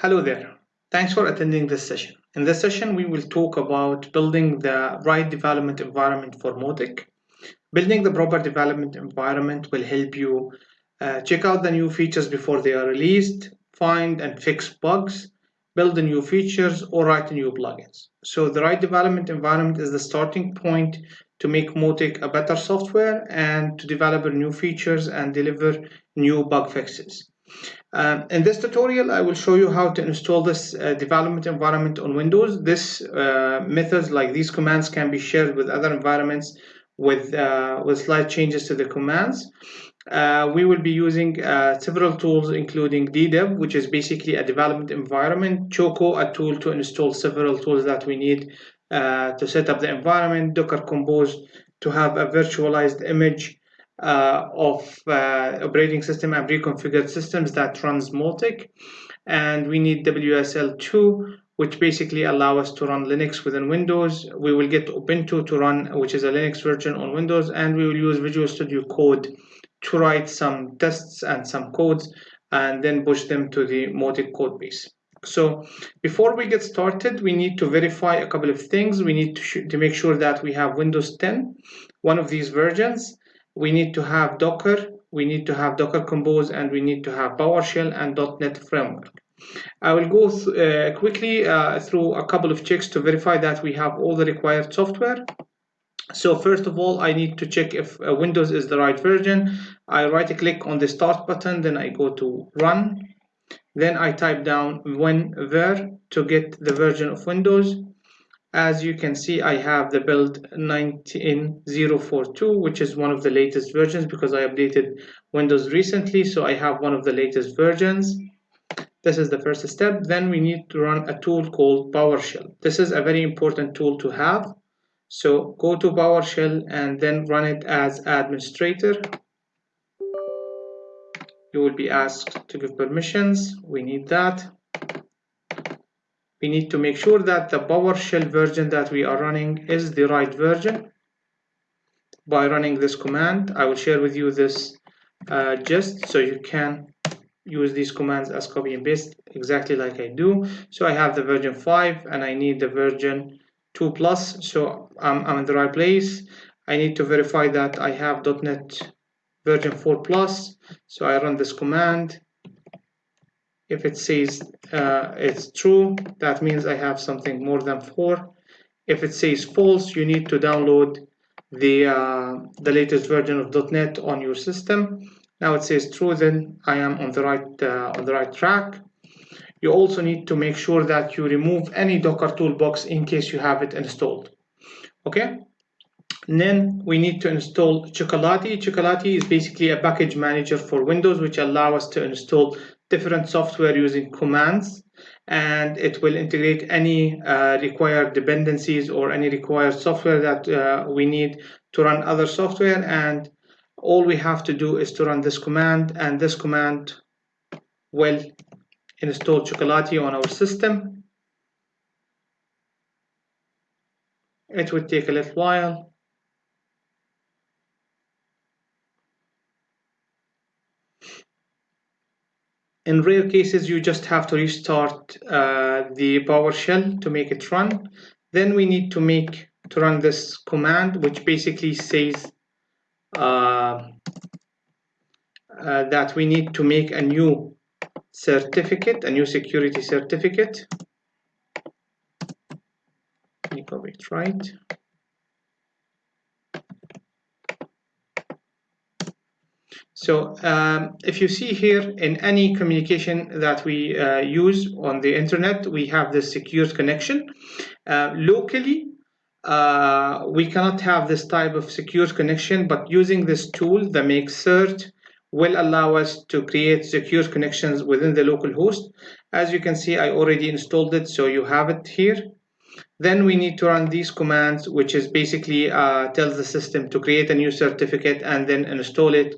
Hello there. Thanks for attending this session. In this session, we will talk about building the right development environment for Mautic. Building the proper development environment will help you uh, check out the new features before they are released, find and fix bugs, build the new features, or write new plugins. So the right development environment is the starting point to make Mautic a better software and to develop new features and deliver new bug fixes. Um, in this tutorial, I will show you how to install this uh, development environment on Windows. This uh, methods like these commands can be shared with other environments with, uh, with slight changes to the commands. Uh, we will be using uh, several tools including DDEV, which is basically a development environment, Choco, a tool to install several tools that we need uh, to set up the environment, Docker Compose to have a virtualized image of uh, operating system and pre-configured systems that runs Mautic. And we need WSL2, which basically allow us to run Linux within Windows. We will get Ubuntu to run, which is a Linux version on Windows, and we will use Visual Studio Code to write some tests and some codes and then push them to the Mautic code base. So before we get started, we need to verify a couple of things. We need to, to make sure that we have Windows 10, one of these versions we need to have Docker, we need to have Docker Compose, and we need to have PowerShell and .NET Framework. I will go th uh, quickly uh, through a couple of checks to verify that we have all the required software. So first of all, I need to check if uh, Windows is the right version. I right click on the start button, then I go to run. Then I type down winver to get the version of Windows as you can see I have the build 19042 which is one of the latest versions because I updated Windows recently so I have one of the latest versions. This is the first step. Then we need to run a tool called PowerShell. This is a very important tool to have. So go to PowerShell and then run it as administrator. You will be asked to give permissions. We need that we need to make sure that the PowerShell version that we are running is the right version by running this command. I will share with you this uh, just so you can use these commands as copy and paste exactly like I do. So I have the version 5 and I need the version 2 plus so I'm, I'm in the right place. I need to verify that I have .NET version 4 plus so I run this command if it says uh, it's true, that means I have something more than four. If it says false, you need to download the, uh, the latest version of .NET on your system. Now it says true, then I am on the right, uh, on the right track. You also need to make sure that you remove any Docker toolbox in case you have it installed. Okay. And then we need to install Chocolatey. Chocolatey is basically a package manager for Windows, which allow us to install different software using commands and it will integrate any uh, required dependencies or any required software that uh, we need to run other software. And all we have to do is to run this command and this command will install Chocolatey on our system. It would take a little while in rare cases you just have to restart uh, the PowerShell to make it run. Then we need to make to run this command which basically says uh, uh, that we need to make a new certificate a new security certificate. Copy it right So um, if you see here in any communication that we uh, use on the internet, we have this secure connection. Uh, locally, uh, we cannot have this type of secure connection, but using this tool, the mkcert, will allow us to create secure connections within the local host. As you can see, I already installed it, so you have it here. Then we need to run these commands, which is basically uh, tells the system to create a new certificate and then install it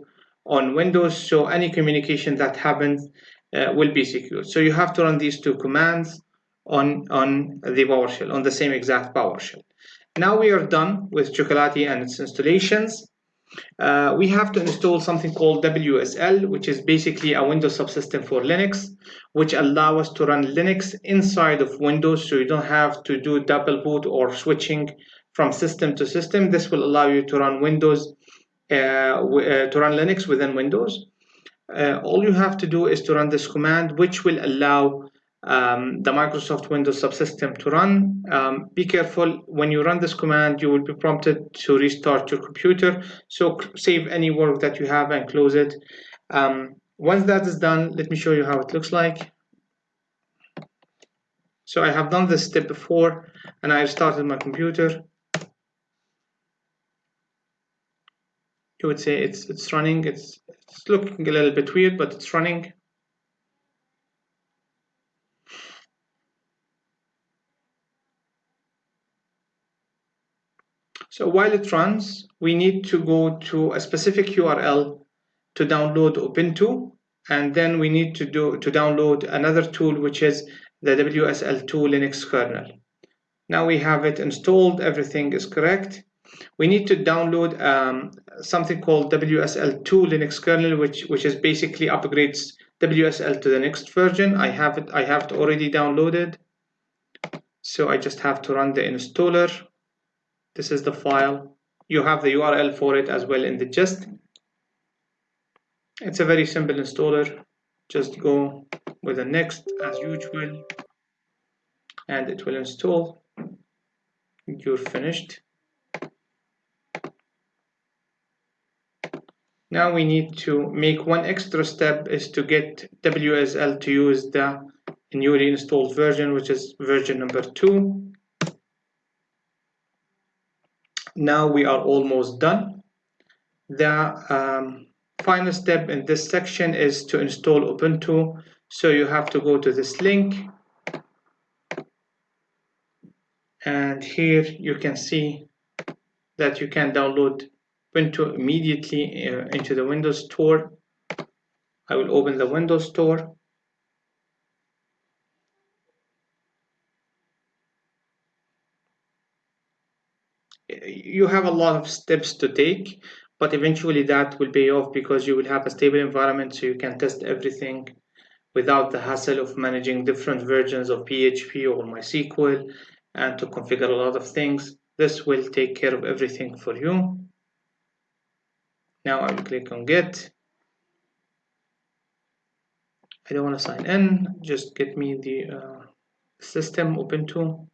on Windows, so any communication that happens uh, will be secure. So you have to run these two commands on, on the PowerShell, on the same exact PowerShell. Now we are done with Chocolatey and its installations. uh, we have to install something called WSL, which is basically a Windows subsystem for Linux, which allow us to run Linux inside of Windows, so you don't have to do double boot or switching from system to system. This will allow you to run Windows, to run Linux within Windows. Uh, all you have to do is to run this command, which will allow um, the Microsoft Windows subsystem to run. Um, be careful when you run this command, you will be prompted to restart your computer. So save any work that you have and close it. Um, once that is done, let me show you how it looks like. So I have done this step before and I started my computer. You would say it's it's running. It's it's looking a little bit weird, but it's running. So while it runs, we need to go to a specific URL to download Ubuntu, and then we need to do to download another tool which is the WSL2 Linux kernel. Now we have it installed, everything is correct. We need to download um, something called WSL2 Linux kernel, which which is basically upgrades WSL to the next version. I have it. I have it already downloaded. So I just have to run the installer this is the file you have the URL for it as well in the gist it's a very simple installer just go with the next as usual and it will install you're finished now we need to make one extra step is to get WSL to use the newly installed version which is version number two. Now we are almost done. The um, final step in this section is to install Ubuntu. So you have to go to this link. And here you can see that you can download Ubuntu immediately uh, into the Windows Store I will open the Windows Store you have a lot of steps to take but eventually that will pay off because you will have a stable environment so you can test everything without the hassle of managing different versions of PHP or MySQL and to configure a lot of things. This will take care of everything for you. Now I will click on get. I don't want to sign in, just get me the uh, system Ubuntu.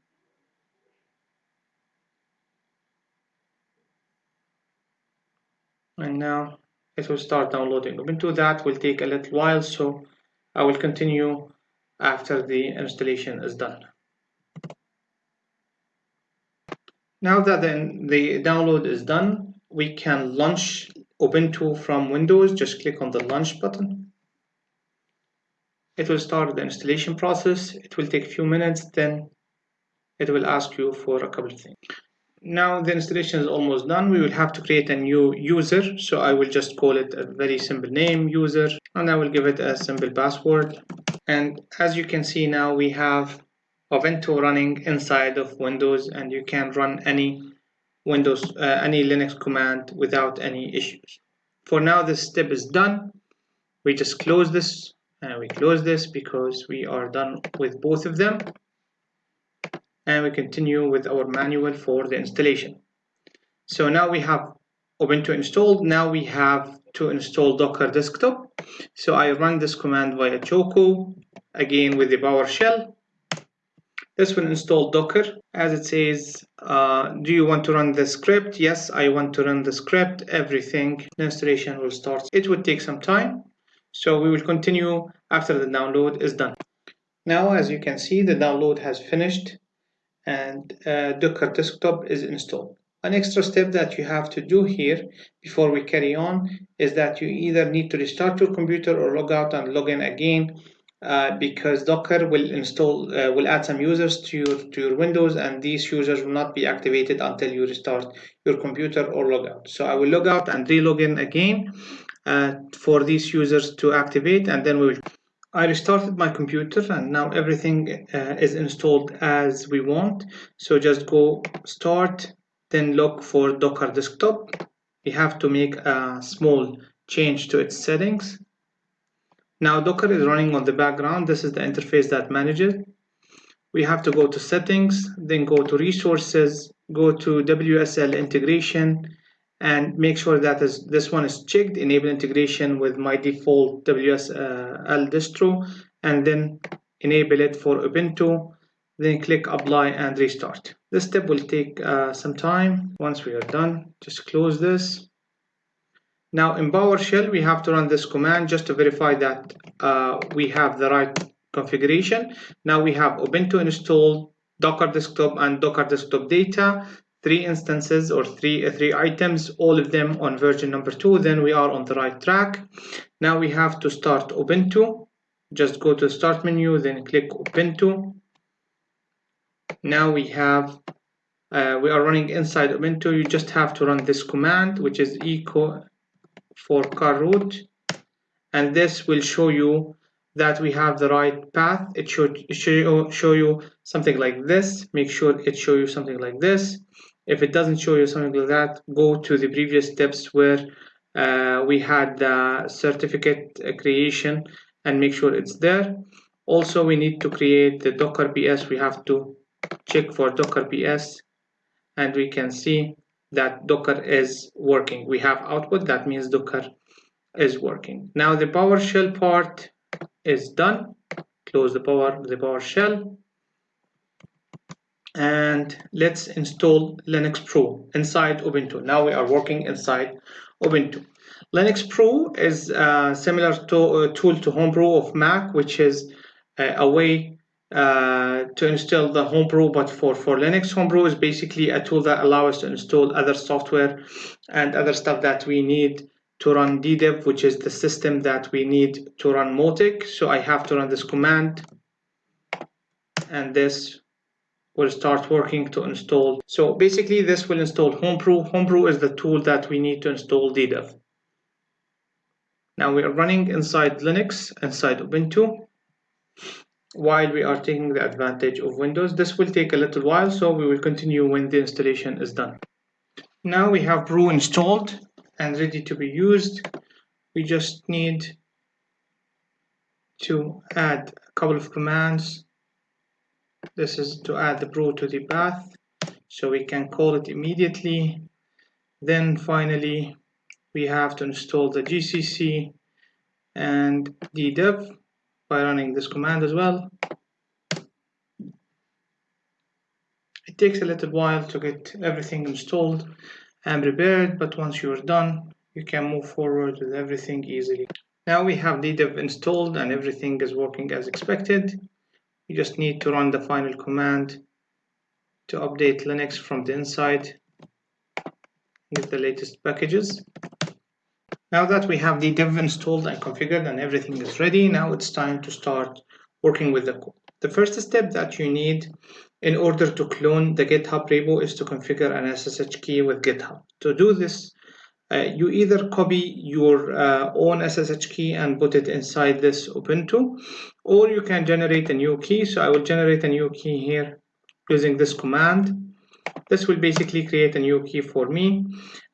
and now it will start downloading Ubuntu that will take a little while so I will continue after the installation is done now that the download is done we can launch Ubuntu from Windows just click on the launch button. It will start the installation process. It will take a few minutes then it will ask you for a couple of things. Now the installation is almost done. We will have to create a new user so I will just call it a very simple name user and I will give it a simple password. And as you can see now we have Ubuntu running inside of Windows and you can run any Windows uh, any Linux command without any issues for now this step is done we just close this and we close this because we are done with both of them and we continue with our manual for the installation. So now we have Ubuntu installed. Now we have to install Docker Desktop. So I run this command via Choco, again with the PowerShell. This will install Docker. As it says, uh, do you want to run the script? Yes, I want to run the script. Everything, the installation will start. It will take some time. So we will continue after the download is done. Now, as you can see, the download has finished and uh, Docker desktop is installed. An extra step that you have to do here before we carry on is that you either need to restart your computer or log out and log in again uh, because Docker will install uh, will add some users to your to your Windows and these users will not be activated until you restart your computer or log out. So I will log out and re-log in again uh, for these users to activate and then we will I restarted my computer and now everything uh, is installed as we want. So just go start, then look for Docker desktop we have to make a small change to its settings. Now Docker is running on the background. This is the interface that manages. We have to go to settings, then go to resources, go to WSL integration, and make sure that is, this one is checked, enable integration with my default WSL distro, and then enable it for Ubuntu, then click apply and restart. This step will take uh, some time. Once we are done, just close this. Now in PowerShell, we have to run this command just to verify that uh, we have the right configuration. Now we have Ubuntu installed, Docker desktop and Docker desktop data, three instances or three, uh, three items, all of them on version number two, then we are on the right track. Now we have to start Ubuntu. Just go to start menu, then click Ubuntu. Now we have, uh, we are running inside Ubuntu. You just have to run this command, which is echo for car root. And this will show you that we have the right path. It should show, show you something like this. Make sure it show you something like this. If it doesn't show you something like that, go to the previous steps where uh, we had the certificate creation and make sure it's there. Also, we need to create the Docker PS. We have to check for Docker PS and we can see that Docker is working. We have output, that means Docker is working. Now the PowerShell part is done. Close the power the PowerShell and let's install Linuxbrew inside Ubuntu. Now we are working inside Ubuntu. Linuxbrew is a similar to, uh, tool to Homebrew of Mac, which is uh, a way uh, to install the Homebrew, but for, for Linux, Homebrew is basically a tool that allows us to install other software and other stuff that we need to run DDEV, which is the system that we need to run Mautic So I have to run this command and this will start working to install. So basically this will install Homebrew. Homebrew is the tool that we need to install DDEV. Now we are running inside Linux, inside Ubuntu, while we are taking the advantage of Windows. This will take a little while, so we will continue when the installation is done. Now we have Brew installed and ready to be used. We just need to add a couple of commands this is to add the brew to the path so we can call it immediately then finally we have to install the GCC and DDEV by running this command as well. It takes a little while to get everything installed and prepared but once you're done you can move forward with everything easily. Now we have DDEV installed and everything is working as expected. You just need to run the final command to update Linux from the inside get the latest packages now that we have ddev installed and configured and everything is ready now it's time to start working with the code the first step that you need in order to clone the github repo is to configure an SSH key with github to do this uh, you either copy your uh, own SSH key and put it inside this Ubuntu, or you can generate a new key. So I will generate a new key here using this command. This will basically create a new key for me.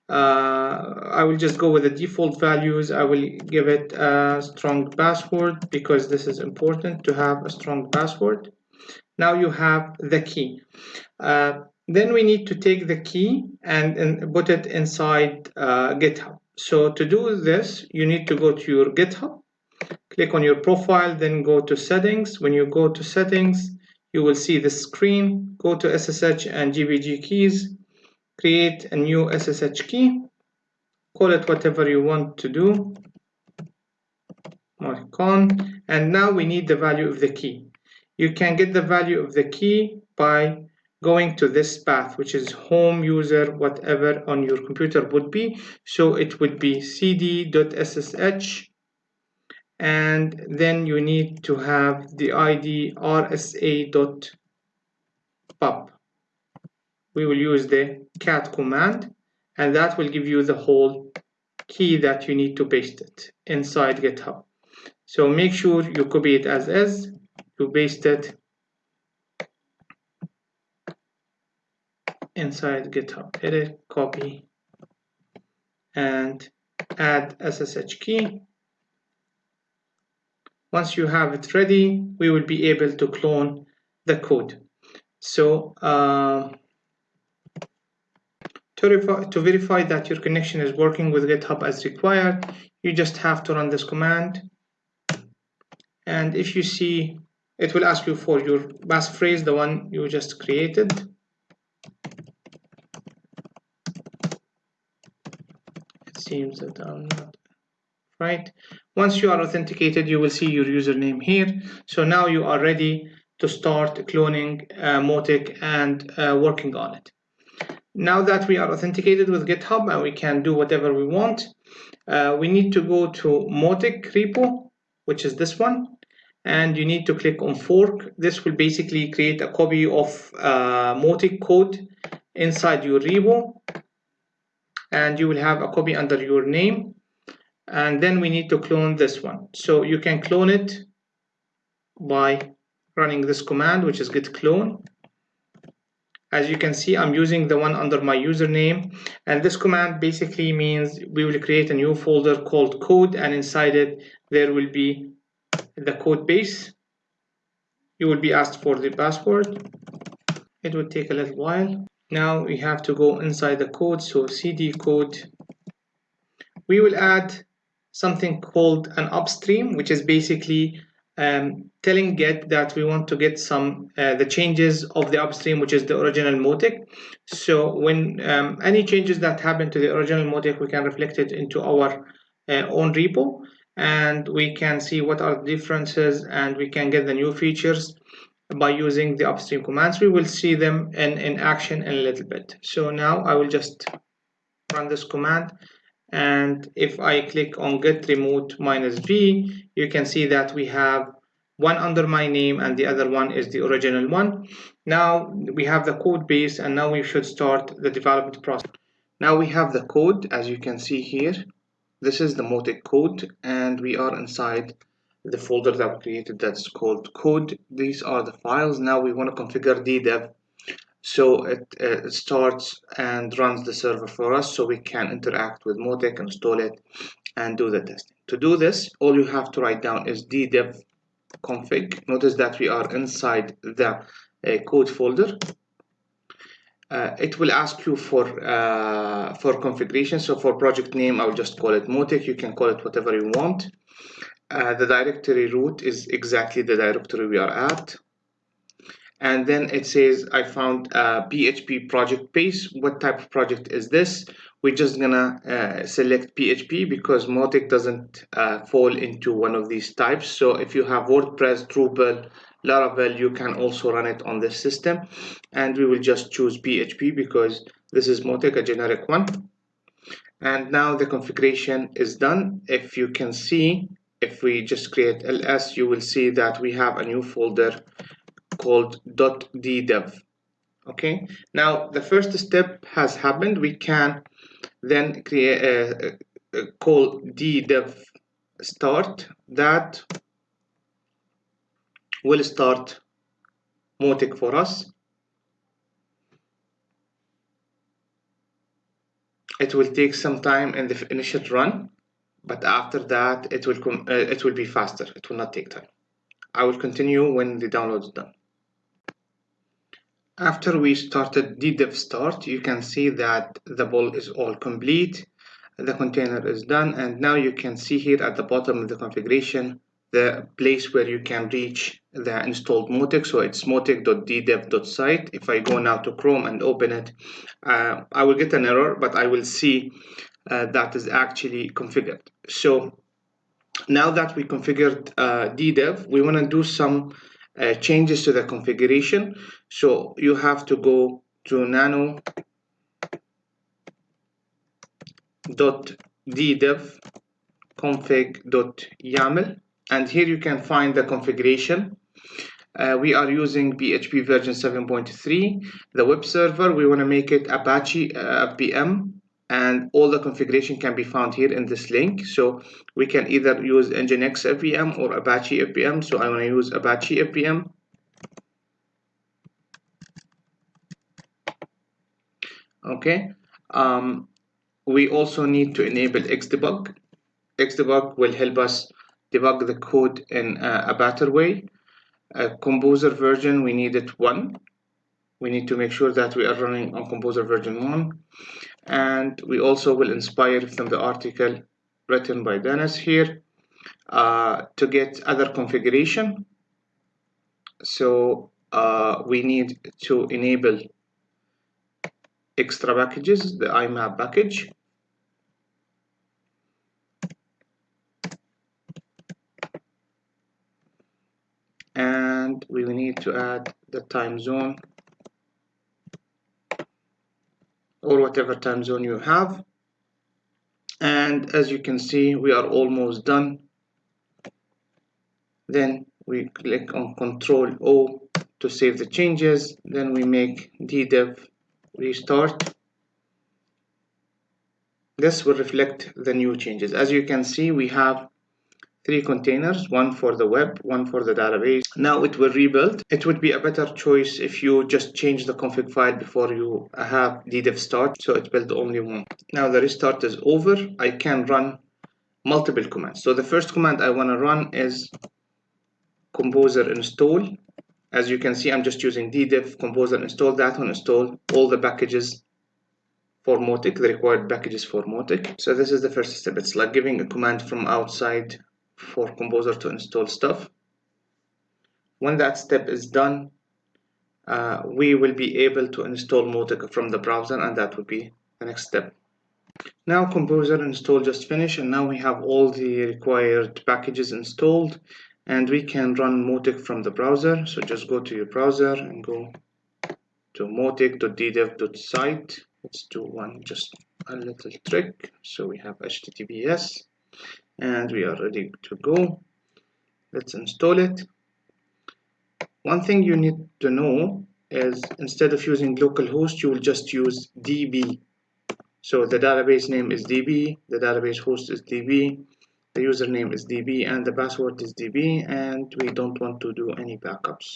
Uh, I will just go with the default values. I will give it a strong password because this is important to have a strong password. Now you have the key. Uh, then we need to take the key and, and put it inside uh, GitHub. So to do this, you need to go to your GitHub, click on your profile, then go to settings. When you go to settings, you will see the screen, go to SSH and GPG keys, create a new SSH key, call it whatever you want to do, Marcon, and now we need the value of the key. You can get the value of the key by going to this path which is home user whatever on your computer would be so it would be cd.ssh and then you need to have the id rsa.pub we will use the cat command and that will give you the whole key that you need to paste it inside github so make sure you copy it as is you paste it inside github edit copy and add SSH key. Once you have it ready, we will be able to clone the code. So uh, to, verify, to verify that your connection is working with GitHub as required, you just have to run this command. And if you see, it will ask you for your passphrase, the one you just created. It seems that I'm not right. Once you are authenticated, you will see your username here. So now you are ready to start cloning uh, Mautic and uh, working on it. Now that we are authenticated with GitHub and we can do whatever we want, uh, we need to go to Mautic repo, which is this one, and you need to click on fork. This will basically create a copy of uh, Mautic code inside your repo, and you will have a copy under your name. And then we need to clone this one. So you can clone it by running this command, which is git clone as you can see I'm using the one under my username and this command basically means we will create a new folder called code and inside it there will be the code base. You will be asked for the password. It will take a little while. Now we have to go inside the code so cd code. We will add something called an upstream which is basically um, telling Git that we want to get some uh, the changes of the upstream, which is the original Mautic. So when um, any changes that happen to the original Mautic, we can reflect it into our uh, own repo, and we can see what are the differences, and we can get the new features by using the upstream commands. We will see them in, in action in a little bit. So now I will just run this command and if I click on git remote minus v you can see that we have one under my name and the other one is the original one. Now we have the code base and now we should start the development process. Now we have the code as you can see here. This is the Mautic code and we are inside the folder that we created that's called code. These are the files. Now we want to configure ddev so it, it, starts and runs the server for us so we can interact with Mautic, install it, and do the testing. To do this, all you have to write down is ddev config. Notice that we are inside the uh, code folder. Uh, it will ask you for uh, for configuration. So for project name, I'll just call it Mautic. You can call it whatever you want. Uh, the directory root is exactly the directory we are at and then it says I found a PHP project base. What type of project is this? We're just gonna uh, select PHP because Mautic doesn't uh, fall into one of these types. So if you have WordPress, Drupal, Laravel, you can also run it on this system. And we will just choose PHP because this is Mautic, a generic one. And now the configuration is done. If you can see, if we just create ls, you will see that we have a new folder called dot .ddev. Okay now the first step has happened. We can then create a, a, a call ddev start. That will start Mautic for us. It will take some time in the initial run but after that it will come uh, it will be faster. It will not take time. I will continue when the download is done after we started ddev start, you can see that the build is all complete. The container is done. And now you can see here at the bottom of the configuration, the place where you can reach the installed Mautic. So it's mautic.ddev.site. If I go now to Chrome and open it, uh, I will get an error, but I will see uh, that is actually configured. So now that we configured uh, ddev, we want to do some uh, changes to the configuration. So you have to go to nano dot ddev config dot yaml and here you can find the configuration. Uh, we are using PHP version 7.3 the web server. We want to make it Apache uh, FPM and all the configuration can be found here in this link so we can either use nginx fpm or apache fpm so i want to use apache fpm okay um, we also need to enable Xdebug. Xdebug will help us debug the code in a better way. Composer version, we need it one. We need to make sure that we are running on Composer version one. And we also will inspire from the article written by Dennis here uh, to get other configuration. So uh, we need to enable extra packages, the IMAP package. And we need to add the time zone or whatever time zone you have. And as you can see, we are almost done. Then we click on Control O to save the changes. Then we make ddev restart this will reflect the new changes as you can see we have three containers one for the web one for the database. Now it will rebuild. It would be a better choice if you just change the config file before you have ddev start so it built only one. Now the restart is over. I can run multiple commands. So the first command i want to run is composer install. As you can see I'm just using ddev composer install that one install all the packages for Mautic, the required packages for Mautic. so this is the first step. It's like giving a command from outside for composer to install stuff. When that step is done uh, we will be able to install Mautic from the browser and that will be the next step. Now composer install just finished and now we have all the required packages installed and we can run Mautic from the browser. So just go to your browser and go to mautic.ddev.site let's do one just a little trick. So we have https and we are ready to go. Let's install it. One thing you need to know is instead of using localhost you will just use db so the database name is db the database host is db the username is db and the password is db and we don't want to do any backups.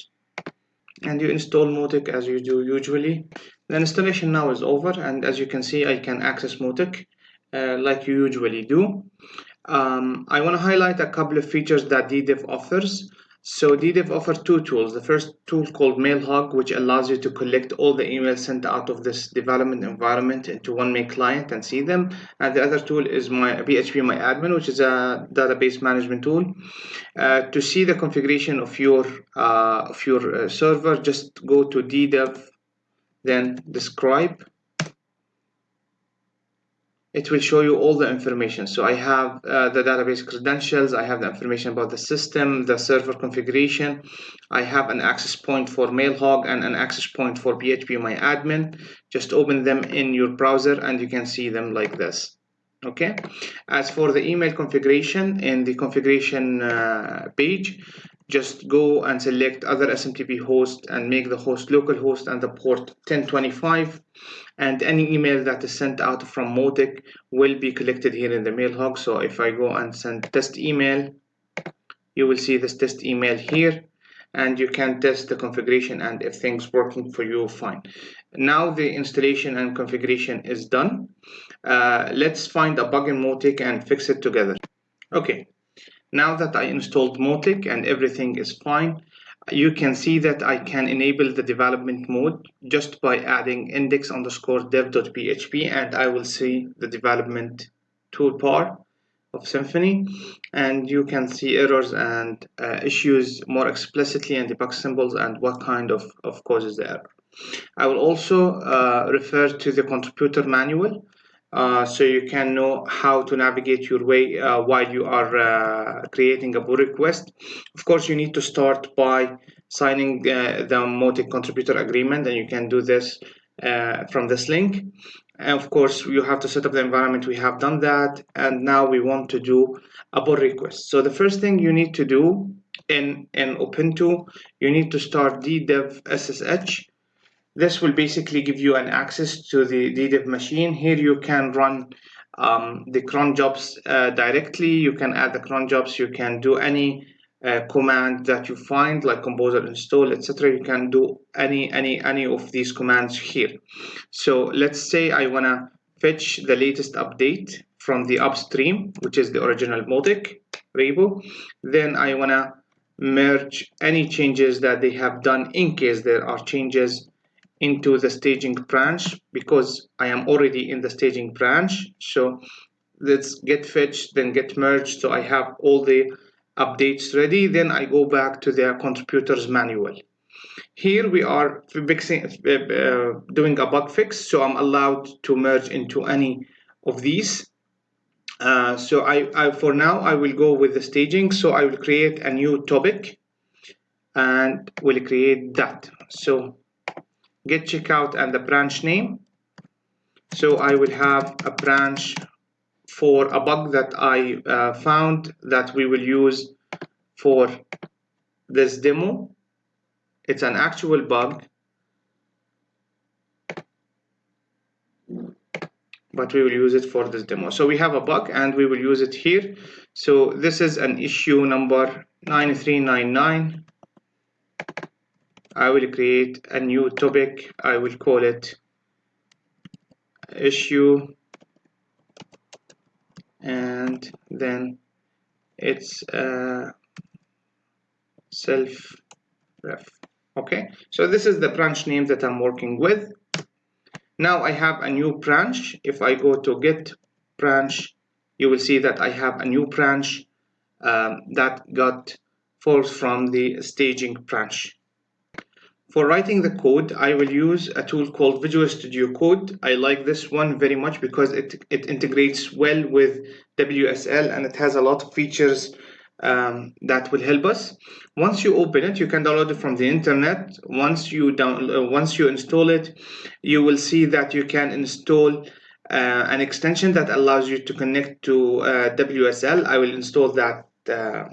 And you install Mautic as you do usually. The installation now is over and as you can see I can access Mautic uh, like you usually do um, I want to highlight a couple of features that ddev offers so ddev offers two tools. The first tool called MailHog, which allows you to collect all the emails sent out of this development environment into one main client and see them. And the other tool is my phpMyAdmin, which is a database management tool. Uh, to see the configuration of your uh, of your uh, server, just go to ddev, then describe it will show you all the information. So I have uh, the database credentials, I have the information about the system, the server configuration. I have an access point for MailHog and an access point for phpMyAdmin. Just open them in your browser and you can see them like this. Okay. As for the email configuration in the configuration uh, page, just go and select other SMTP host and make the host localhost and the port 1025 and any email that is sent out from Mautic will be collected here in the MailHog. So if I go and send test email you will see this test email here and you can test the configuration and if things working for you fine. Now the installation and configuration is done. Uh, let's find a bug in Mautic and fix it together. Okay. Now that I installed Mautic and everything is fine, you can see that I can enable the development mode just by adding index underscore dev.php and I will see the development toolbar of Symfony and you can see errors and uh, issues more explicitly and debug symbols and what kind of, of causes the error. I will also uh, refer to the contributor manual uh, so you can know how to navigate your way uh, while you are uh, creating a pull request. Of course, you need to start by signing uh, the Mautic contributor agreement, and you can do this uh, from this link. And of course, you have to set up the environment. We have done that, and now we want to do a pull request. So the first thing you need to do in in Ubuntu, you need to start ddev ssh this will basically give you an access to the ddev machine. Here you can run um, the cron jobs uh, directly. You can add the cron jobs. You can do any uh, command that you find like composer install etc you can do any any any of these commands here so let's say i want to fetch the latest update from the upstream, which is the original Mautic repo. Then I want to merge any changes that they have done in case there are changes into the staging branch because I am already in the staging branch. So let's git fetched, then git merged. So I have all the updates ready. Then I go back to the contributors manual. Here we are fixing, uh, uh, doing a bug fix. So I'm allowed to merge into any of these. Uh, so I, I, for now, I will go with the staging. So I will create a new topic and will create that. So git checkout and the branch name. So I will have a branch for a bug that I uh, found that we will use for this demo. It's an actual bug, but we will use it for this demo. So we have a bug and we will use it here. So this is an issue number 9399 I will create a new topic. I will call it issue. And then it's uh, self ref okay? So this is the branch name that I'm working with. Now I have a new branch. If I go to git branch you will see that I have a new branch um, that got falls from the staging branch for writing the code, I will use a tool called Visual Studio Code. I like this one very much because it, it integrates well with WSL and it has a lot of features um, that will help us. Once you open it, you can download it from the internet. Once you down, uh, once you install it, you will see that you can install uh, an extension that allows you to connect to uh, WSL. I will install that uh,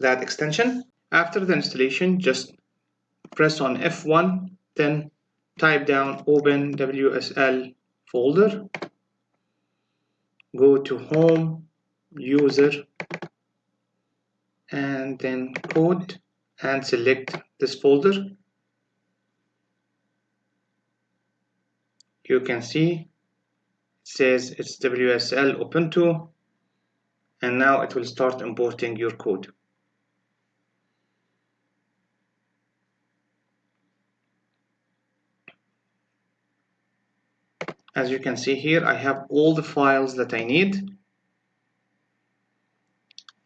that extension. After the installation, just press on F1 then type down open WSL folder. Go to home user and then code and select this folder. You can see it says it's WSL Ubuntu and now it will start importing your code as you can see here I have all the files that I need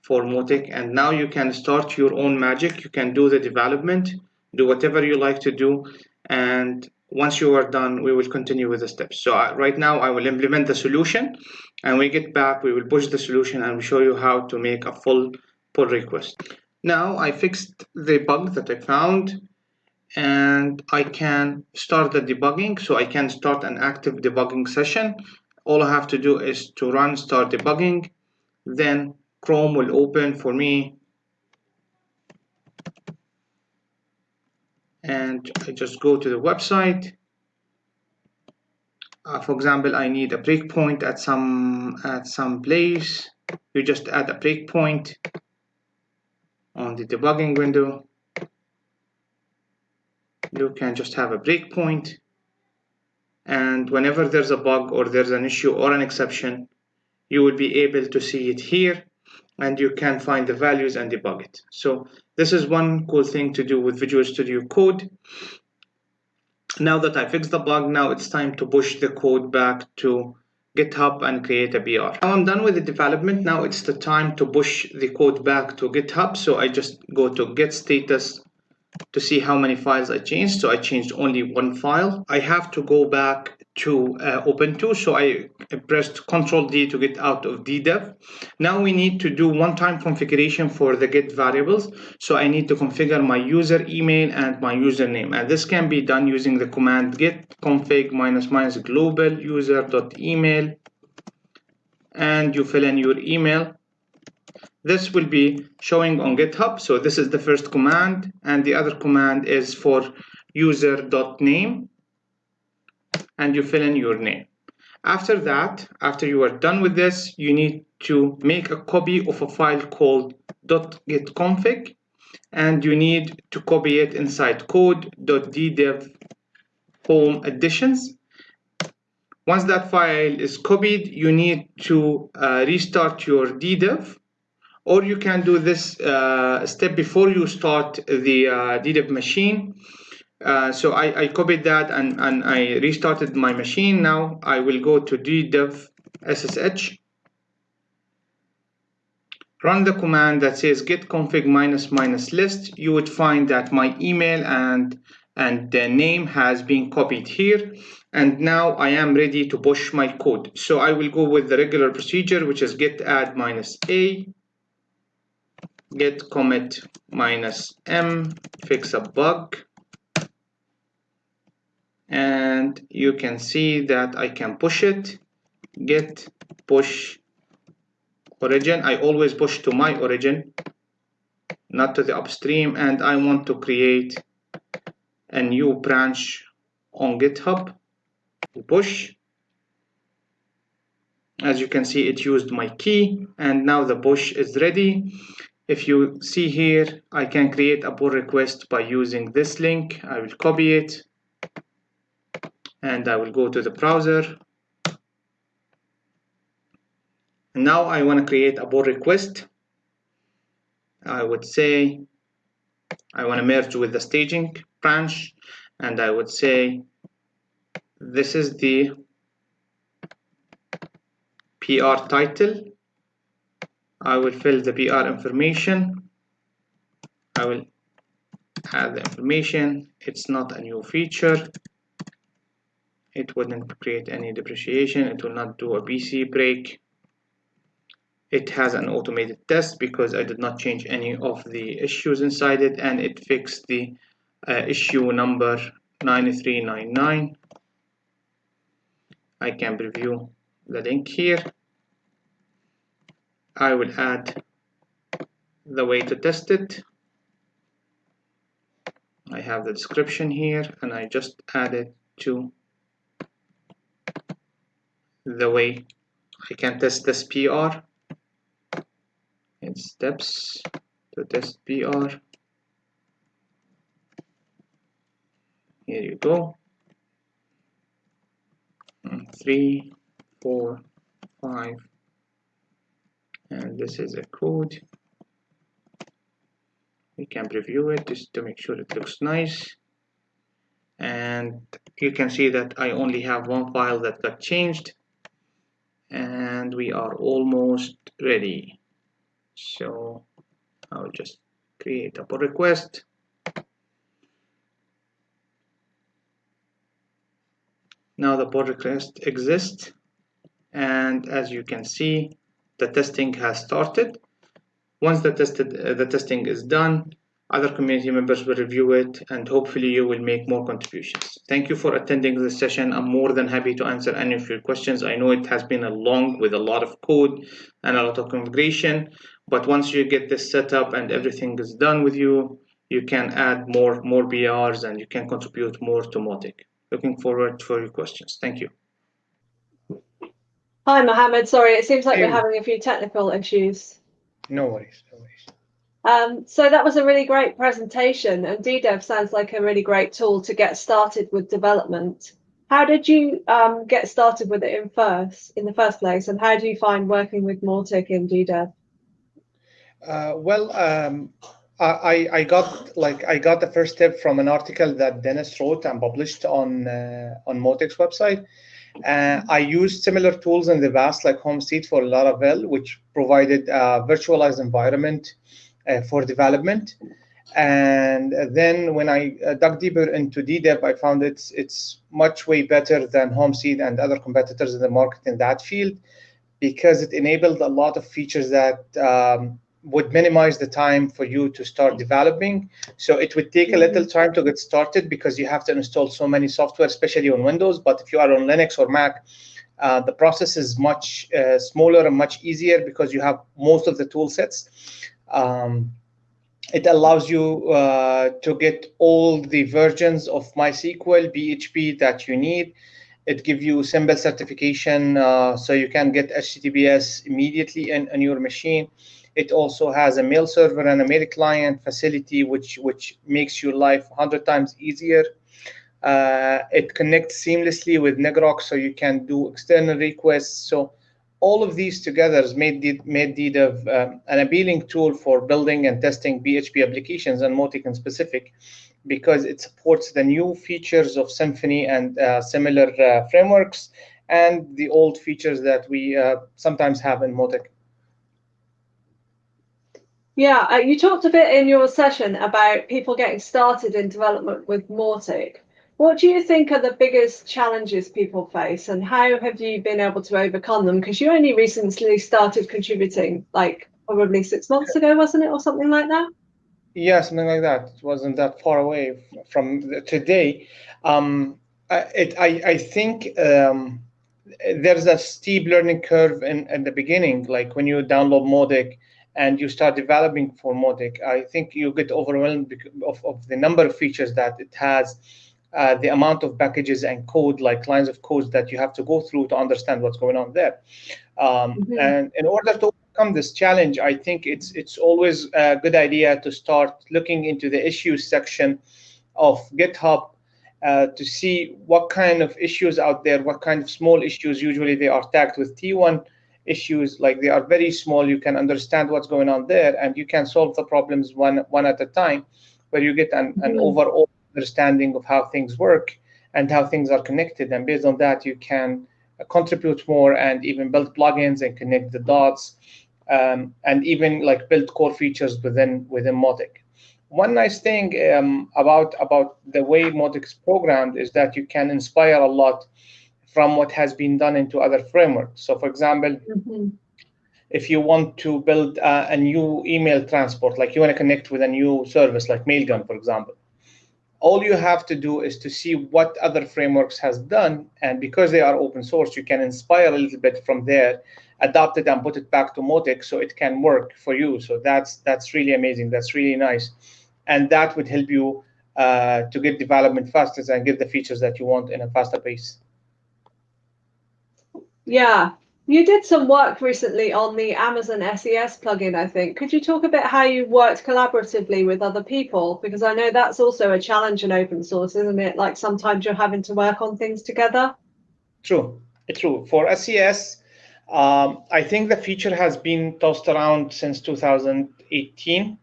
for Mautic and now you can start your own magic. You can do the development. Do whatever you like to do. And once you are done we will continue with the steps. So uh, right now I will implement the solution. And we get back we will push the solution and we show you how to make a full pull request. Now I fixed the bug that I found and I can start the debugging. So I can start an active debugging session. All I have to do is to run start debugging. Then Chrome will open for me. And I just go to the website. Uh, for example I need a breakpoint at some at some place. You just add a breakpoint on the debugging window you can just have a breakpoint and whenever there's a bug or there's an issue or an exception you will be able to see it here and you can find the values and debug it so this is one cool thing to do with Visual Studio Code now that I fixed the bug now it's time to push the code back to GitHub and create a PR. Now I'm done with the development. Now it's the time to push the code back to GitHub. So I just go to git status to see how many files I changed. So I changed only one file. I have to go back to uh, Ubuntu. So I pressed Control D to git out of ddev. Now we need to do one-time configuration for the git variables. So I need to configure my user email and my username. And this can be done using the command get config minus minus global user dot email. And you fill in your email this will be showing on GitHub. So this is the first command, and the other command is for user.name, and you fill in your name. After that, after you are done with this, you need to make a copy of a file called .gitconfig, and you need to copy it inside code.ddev home additions Once that file is copied, you need to uh, restart your DDEV, or you can do this uh, step before you start the uh, DDEV machine. Uh, so I, I, copied that and, and I restarted my machine. Now I will go to DDEV SSH, run the command that says git config minus minus list. You would find that my email and and the name has been copied here and now I am ready to push my code. So I will go with the regular procedure, which is git add minus a, git commit minus m, fix a bug. And you can see that I can push it, git push origin. I always push to my origin, not to the upstream. And I want to create a new branch on GitHub push as you can see it used my key and now the push is ready if you see here I can create a pull request by using this link. I will copy it and I will go to the browser. And now I want to create a pull request. I would say I want to merge with the staging branch and I would say this is the PR title I will fill the PR information. I will add the information. It's not a new feature. It wouldn't create any depreciation. It will not do a BC break. It has an automated test because I did not change any of the issues inside it and it fixed the uh, issue number 9399 I can preview the link here. I will add the way to test it. I have the description here and I just add it to the way I can test this PR in steps to test PR. Here you go three, four, five, and this is a code. We can preview it just to make sure it looks nice. And you can see that I only have one file that got changed and we are almost ready. So I'll just create a pull request Now the pull request exists and as you can see the testing has started. Once the, tested, uh, the testing is done, other community members will review it and hopefully you will make more contributions. Thank you for attending this session. I'm more than happy to answer any of your questions. I know it has been a long with a lot of code and a lot of configuration, but once you get this set up and everything is done with you, you can add more, more PRs and you can contribute more to Mautic. Looking forward for your questions. Thank you. Hi, Mohammed. Sorry, it seems like hey. we're having a few technical issues. No worries, no worries. Um, so that was a really great presentation and DDEV sounds like a really great tool to get started with development. How did you um, get started with it in first, in the first place, and how do you find working with Mautic in DDEV? Uh, well, um, I, I got like I got the first tip from an article that Dennis wrote and published on uh, on Mautic's website. Uh, I used similar tools in the past, like Homestead for Laravel, which provided a virtualized environment uh, for development. And then when I uh, dug deeper into DDEV, I found it's it's much way better than Homestead and other competitors in the market in that field because it enabled a lot of features that um, would minimize the time for you to start developing. So it would take a little time to get started because you have to install so many software, especially on Windows. But if you are on Linux or Mac, uh, the process is much uh, smaller and much easier because you have most of the tool sets. Um, it allows you uh, to get all the versions of MySQL, PHP that you need. It gives you simple certification uh, so you can get HTTPS immediately in, in your machine. It also has a mail server and a mail client facility, which which makes your life 100 times easier. Uh, it connects seamlessly with ngrok, so you can do external requests. So all of these together made made DDEV um, an appealing tool for building and testing PHP applications and Mautic in specific, because it supports the new features of Symfony and uh, similar uh, frameworks, and the old features that we uh, sometimes have in Mautic. Yeah, uh, you talked a bit in your session about people getting started in development with Mautic. What do you think are the biggest challenges people face and how have you been able to overcome them? Because you only recently started contributing, like probably six months ago, wasn't it, or something like that? Yeah, something like that. It wasn't that far away from today. Um, it, I, I think um, there's a steep learning curve in, in the beginning, like when you download Mautic and you start developing for Mautic, I think you get overwhelmed of, of the number of features that it has, uh, the amount of packages and code, like lines of code that you have to go through to understand what's going on there. Um, mm -hmm. And in order to overcome this challenge, I think it's it's always a good idea to start looking into the issues section of GitHub uh, to see what kind of issues out there, what kind of small issues. Usually they are tagged with T1 issues, like they are very small. You can understand what's going on there, and you can solve the problems one one at a time, where you get an, an mm -hmm. overall understanding of how things work and how things are connected. And based on that, you can contribute more and even build plugins and connect the dots um, and even like build core features within within Mautic. One nice thing um, about about the way Mautic is programmed is that you can inspire a lot from what has been done into other frameworks. So, for example, mm -hmm. if you want to build uh, a new email transport, like you want to connect with a new service like Mailgun, for example, all you have to do is to see what other frameworks has done and because they are open source you can inspire a little bit from there adapt it and put it back to Mautic so it can work for you so that's that's really amazing that's really nice and that would help you uh, to get development faster and get the features that you want in a faster pace yeah you did some work recently on the Amazon SES plugin, I think. Could you talk a bit how you worked collaboratively with other people? Because I know that's also a challenge in open source, isn't it? Like sometimes you're having to work on things together. True, true. For SES, um, I think the feature has been tossed around since 2018.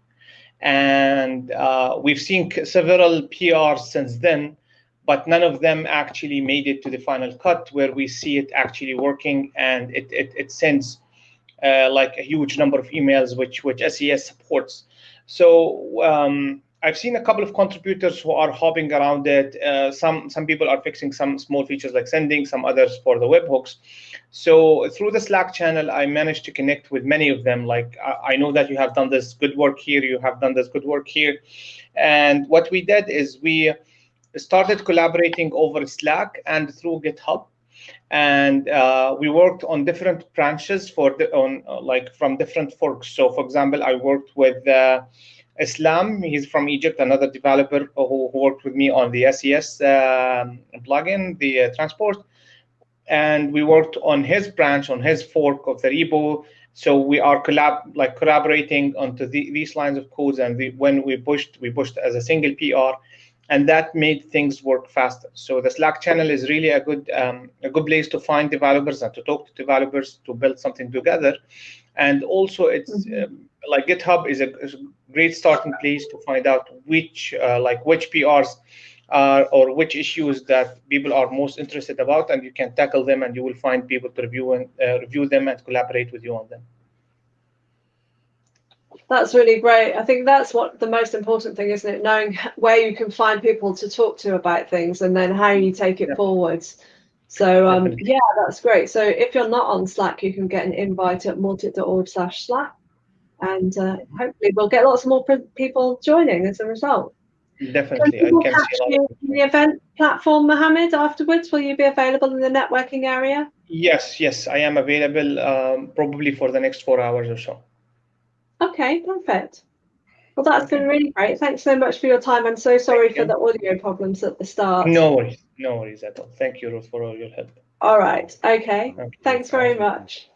And uh, we've seen several PRs since then but none of them actually made it to the final cut where we see it actually working and it, it, it sends uh, like a huge number of emails which which SES supports. So um, I've seen a couple of contributors who are hopping around it. Uh, some some people are fixing some small features like sending, some others for the webhooks. So through the Slack channel, I managed to connect with many of them. Like I, I know that you have done this good work here, you have done this good work here, and what we did is we started collaborating over Slack and through GitHub. And uh, we worked on different branches for the, on uh, like from different forks. So, for example, I worked with uh, Islam. He's from Egypt, another developer who, who worked with me on the SES um, plugin, the uh, transport. And we worked on his branch, on his fork of the repo. So we are collab like collaborating onto the, these lines of codes. And the, when we pushed, we pushed as a single PR and that made things work faster. So the Slack channel is really a good um, a good place to find developers and to talk to developers to build something together. And also, it's mm-hmm. um, like GitHub is a, is a, great starting place to find out which uh, like which PRs are or which issues that people are most interested about, and you can tackle them, and you will find people to review and uh, review them and collaborate with you on them. That's really great. I think that's what the most important thing, isn't it? Knowing where you can find people to talk to about things and then how you take it yeah. forwards. So um, yeah, that's great. So if you're not on Slack, you can get an invite at mautic.org slash Slack. And uh, hopefully we'll get lots of more people joining as a result. Definitely. I can the event platform, Mohammed, afterwards. Will you be available in the networking area? Yes, yes, I am available um, probably for the next four hours or so. Okay, perfect. Well, that's been really great. Thanks so much for your time. I'm so sorry for the audio problems at the start. No worries. No worries at all. Thank you, Ruth, for all your help. All right. Okay. okay. Thanks very much.